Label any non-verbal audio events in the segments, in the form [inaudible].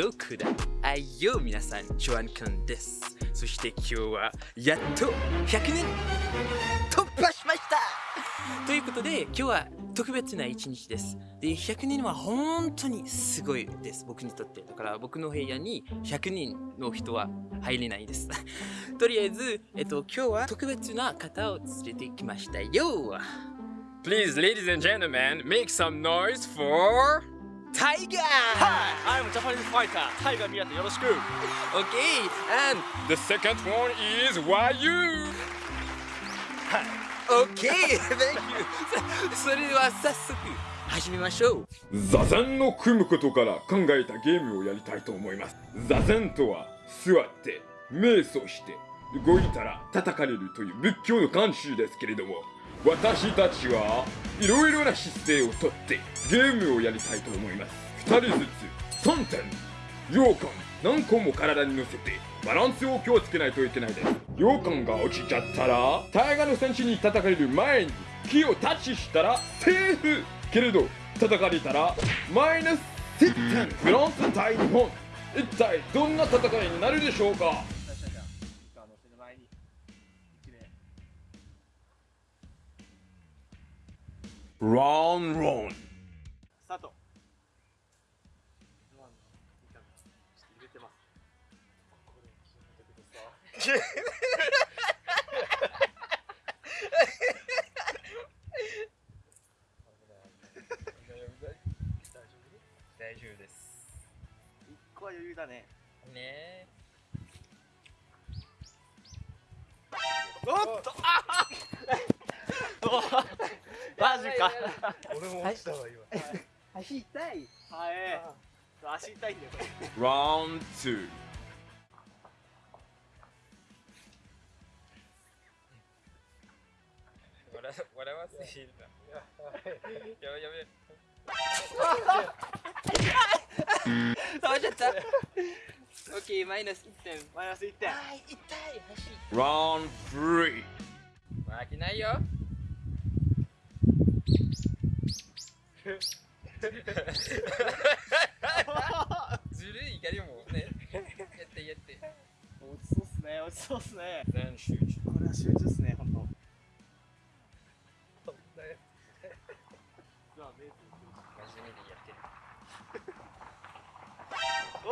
とくだあいよ皆さん、ジョアンくんです。そして今日はやっと100人突破しましたということで今日は特別な一日です。で、100人は本当にすごいです。僕にとって。だから僕の部屋に100人の人は入れないです。[laughs] とりあえず、えっと、今日は特別な方を連れてきましたよ。Please, ladies and gentlemen, make some noise for Tiger! I'm Japanese fighter. タイガー宮田よろしく。Okay, and The second one is Wayu! Okay, [laughs] thank you. [laughs] それでは早速始めましょう。座禅の組むことから考えたゲームをやりたいと思います。座禅とは、座って、瞑想して、動いたら叩かれるという仏教の慣習ですけれども、私たちはいろいろな姿勢をとってゲームをやりたいと思います。二人ずつ、3点。羊羹。何個も体に乗せてバランスを気をつけないといけないです。羊羹が落ちちゃったらタイガの戦士に叩かれる前に木をタッチしたらセーフ。けれど叩かれたらマイナス10点フランス対日本。一体どんな戦いになるでしょうか？ランロン。大丈夫です。一個は余裕だね。ねおっとああマジか。俺も落ちたわ今足痛い。はい。足痛いんだよこれ。ラウンド2笑 [laughs] 笑わせいるな。やべやべ。倒しちゃった。オッケー、マイナス1点。マイナス1点。はい、痛い、足。ラウンド3負けないよ。[laughs]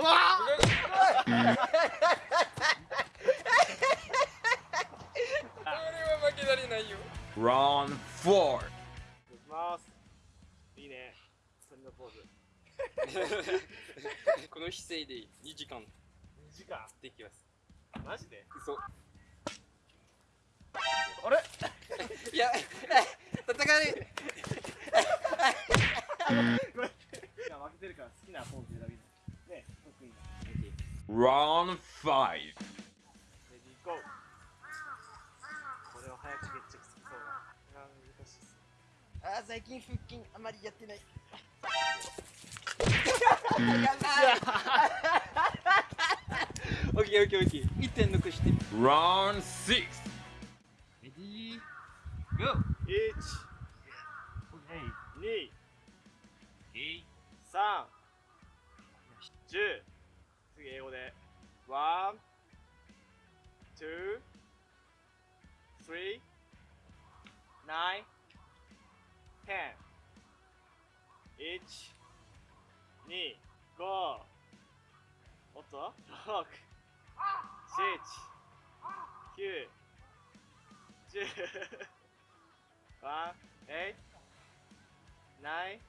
負けられないよ。ラウンド4いきます。いいね。鳥のポーズ。この姿勢で2時間2時間？できます。マジで？嘘。あれ？いや、戦かれ。[laughs] いや負けてるから好きなポーズ選びラウンド5レディーゴー。これを早く決着つきそうだ。難しいっす。あー、最近腹筋 [laughs] あまりやってない。やばい。オッケーオッケーオッケー。1点残して。ラウンド6レディー、ゴー。1、2、3、10。次英語で。1、2、3、9、10。1、2、5。おっと ?6、7、9、10。ワン、エイナイ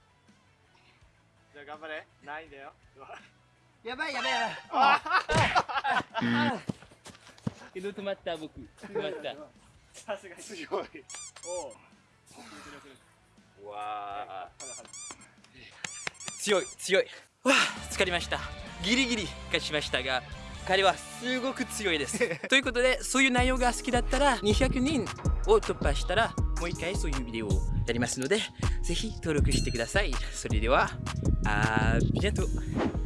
じゃあ頑張れ。ないんだよ。やばいやばいやばい。けど止まっ。た僕。止まっ。た。さすがに強い。おお。わあ。強い強い。わあ疲れました。ギリギリ勝ちましたが。彼はすごく強いです。ということで、そういう内容が好きだっ。たら、200人を突破したら、もう一回そういうビデオをやりますので、ぜひ登録してください。それでは、あービジェント。